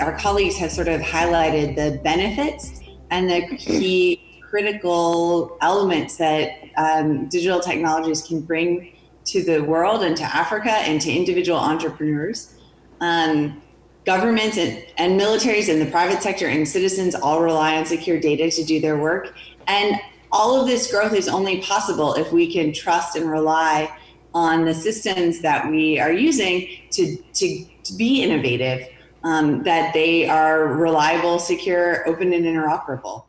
our colleagues have sort of highlighted the benefits and the key critical elements that um, digital technologies can bring to the world and to Africa and to individual entrepreneurs. Um, governments and, and militaries and the private sector and citizens all rely on secure data to do their work. And all of this growth is only possible if we can trust and rely on the systems that we are using to, to, to be innovative, um, that they are reliable, secure, open, and interoperable.